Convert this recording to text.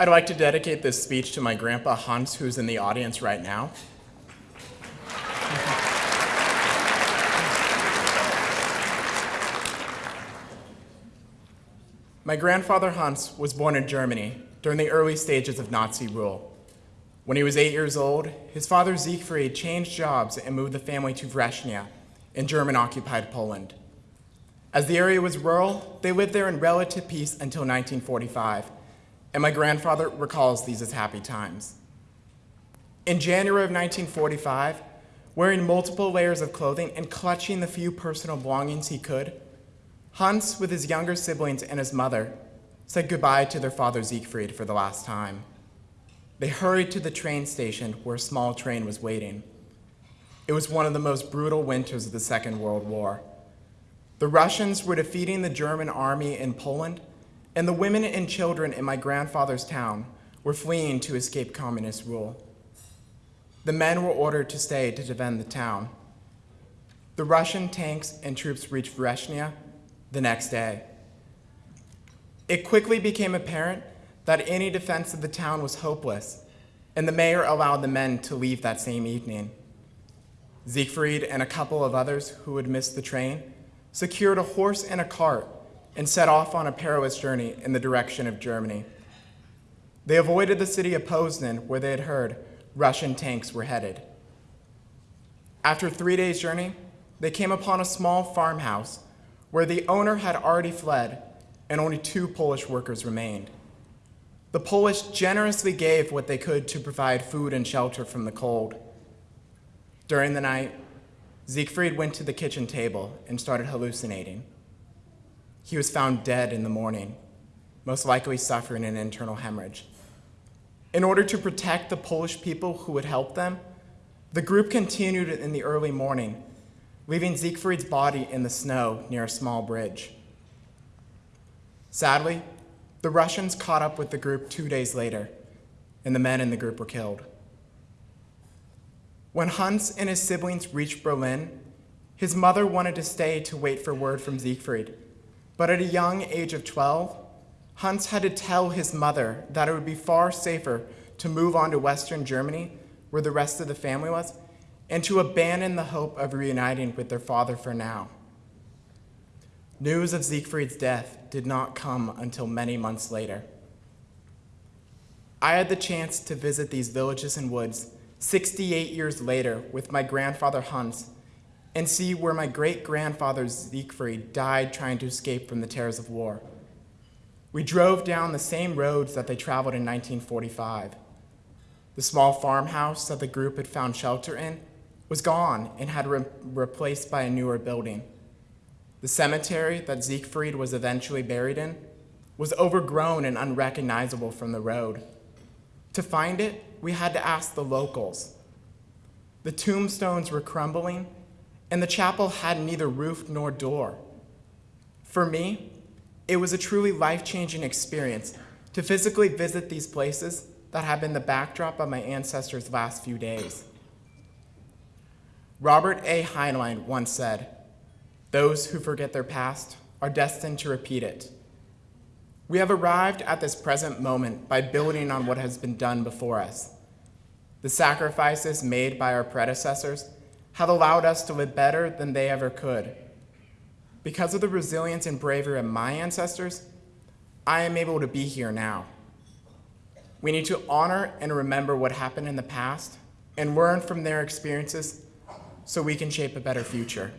I'd like to dedicate this speech to my grandpa Hans, who's in the audience right now. My grandfather Hans was born in Germany during the early stages of Nazi rule. When he was eight years old, his father Siegfried changed jobs and moved the family to Września in German-occupied Poland. As the area was rural, they lived there in relative peace until 1945, and my grandfather recalls these as happy times. In January of 1945, wearing multiple layers of clothing and clutching the few personal belongings he could, Hans, with his younger siblings and his mother, said goodbye to their father Siegfried for the last time. They hurried to the train station where a small train was waiting. It was one of the most brutal winters of the Second World War. The Russians were defeating the German army in Poland, and the women and children in my grandfather's town were fleeing to escape communist rule. The men were ordered to stay to defend the town. The Russian tanks and troops reached Września the next day. It quickly became apparent that any defense of the town was hopeless, and the mayor allowed the men to leave that same evening. Siegfried and a couple of others who had missed the train secured a horse and a cart and set off on a perilous journey in the direction of Germany. They avoided the city of Poznan, where they had heard Russian tanks were headed. After three days' journey, they came upon a small farmhouse where the owner had already fled and only two Polish workers remained. The Polish generously gave what they could to provide food and shelter from the cold. During the night, Siegfried went to the kitchen table and started hallucinating. He was found dead in the morning, most likely suffering an internal hemorrhage. In order to protect the Polish people who would help them, the group continued in the early morning leaving Siegfried's body in the snow near a small bridge. Sadly, the Russians caught up with the group two days later, and the men in the group were killed. When Hans and his siblings reached Berlin, his mother wanted to stay to wait for word from Siegfried, but at a young age of 12, Hans had to tell his mother that it would be far safer to move on to Western Germany, where the rest of the family was, and to abandon the hope of reuniting with their father for now. News of Siegfried's death did not come until many months later. I had the chance to visit these villages and woods 68 years later with my grandfather Hans and see where my great-grandfather Siegfried died trying to escape from the terrors of war. We drove down the same roads that they traveled in 1945. The small farmhouse that the group had found shelter in was gone and had re replaced by a newer building. The cemetery that Siegfried was eventually buried in was overgrown and unrecognizable from the road. To find it, we had to ask the locals. The tombstones were crumbling, and the chapel had neither roof nor door. For me, it was a truly life-changing experience to physically visit these places that have been the backdrop of my ancestors' last few days. Robert A. Heinlein once said, those who forget their past are destined to repeat it. We have arrived at this present moment by building on what has been done before us. The sacrifices made by our predecessors have allowed us to live better than they ever could. Because of the resilience and bravery of my ancestors, I am able to be here now. We need to honor and remember what happened in the past and learn from their experiences so we can shape a better future.